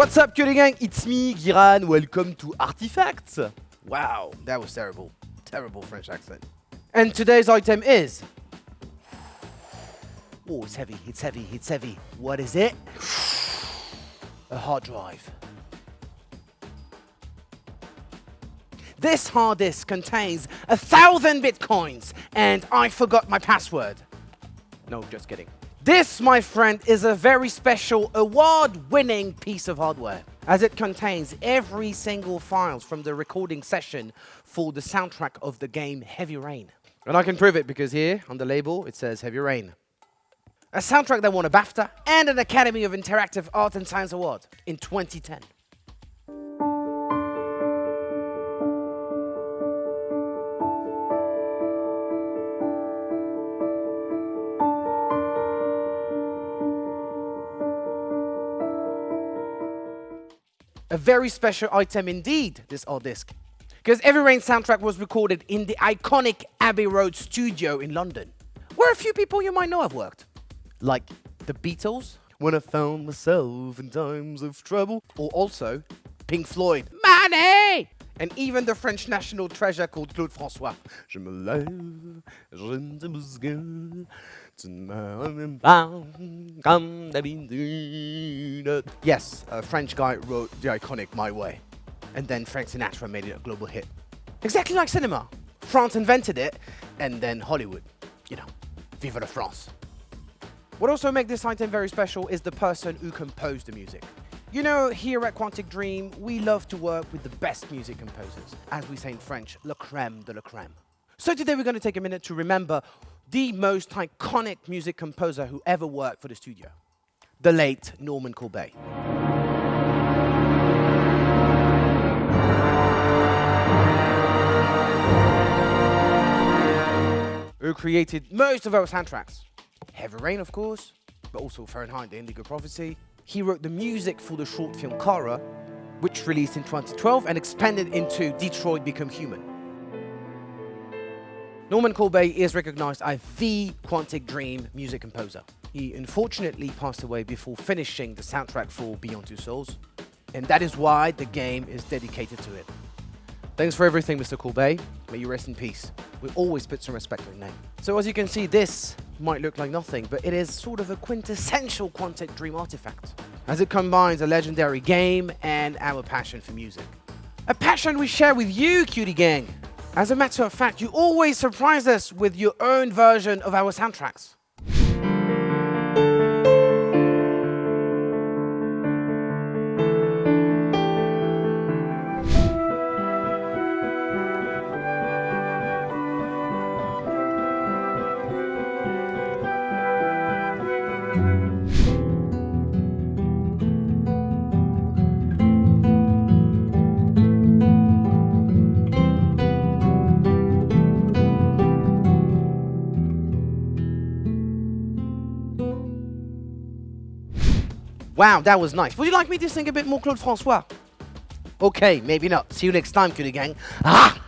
What's up, Cutie Gang? It's me, Giran. Welcome to Artifacts. Wow, that was terrible. Terrible French accent. And today's item is... Oh, it's heavy, it's heavy, it's heavy. What is it? A hard drive. This hard disk contains a thousand bitcoins, and I forgot my password. No, just kidding. This, my friend, is a very special award-winning piece of hardware, as it contains every single files from the recording session for the soundtrack of the game Heavy Rain. And I can prove it because here, on the label, it says Heavy Rain. A soundtrack that won a BAFTA and an Academy of Interactive Art and Science Award in 2010. A very special item indeed, this old disc. Because Heavy Rain soundtrack was recorded in the iconic Abbey Road studio in London, where a few people you might know have worked. Like the Beatles, When I Found Myself in Times of Trouble, or also Pink Floyd, Money! And even the French national treasure called Claude François. Je me lève, je ne me Yes, a French guy wrote the iconic My Way. And then Frank Sinatra made it a global hit. Exactly like cinema. France invented it, and then Hollywood. You know, vive la France. What also makes this item very special is the person who composed the music. You know, here at Quantic Dream, we love to work with the best music composers. As we say in French, le crème de la crème. So today we're going to take a minute to remember the most iconic music composer who ever worked for the studio, the late Normand Corbeil. Who created most of our soundtracks. Heavy Rain, of course, but also Fahrenheit, the Indigo Prophecy. He wrote the music for the short film Kara, which released in 2012 and expanded into Detroit Become Human. Normand Corbeil is recognized as the Quantic Dream music composer. He unfortunately passed away before finishing the soundtrack for Beyond Two Souls, and that is why the game is dedicated to him. Thanks for everything, Mr. Corbeil. May you rest in peace. We always put some respect on your name. So as you can see, this might look like nothing, but it is sort of a quintessential Quantic Dream artifact, as it combines a legendary game and our passion for music. A passion we share with you, Cutie Gang! As a matter of fact, you always surprise us with your own version of our soundtracks. Wow, that was nice. Would you like me to sing a bit more Claude François? Okay, maybe not. See you next time, Cutie Gang. Ah!